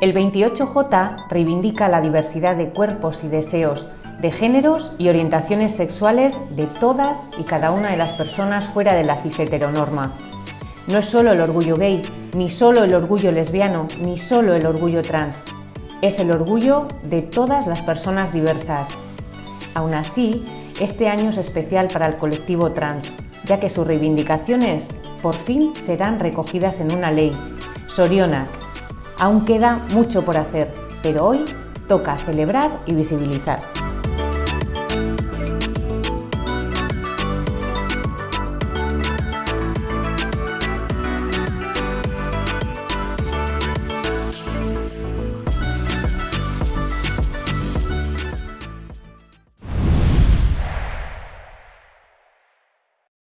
El 28J reivindica la diversidad de cuerpos y deseos, de géneros y orientaciones sexuales de todas y cada una de las personas fuera de la cis-heteronorma. No es solo el orgullo gay, ni solo el orgullo lesbiano, ni solo el orgullo trans. Es el orgullo de todas las personas diversas. Aún así, este año es especial para el colectivo trans, ya que sus reivindicaciones por fin serán recogidas en una ley. Sorionak. Aún queda mucho por hacer, pero hoy toca celebrar y visibilizar.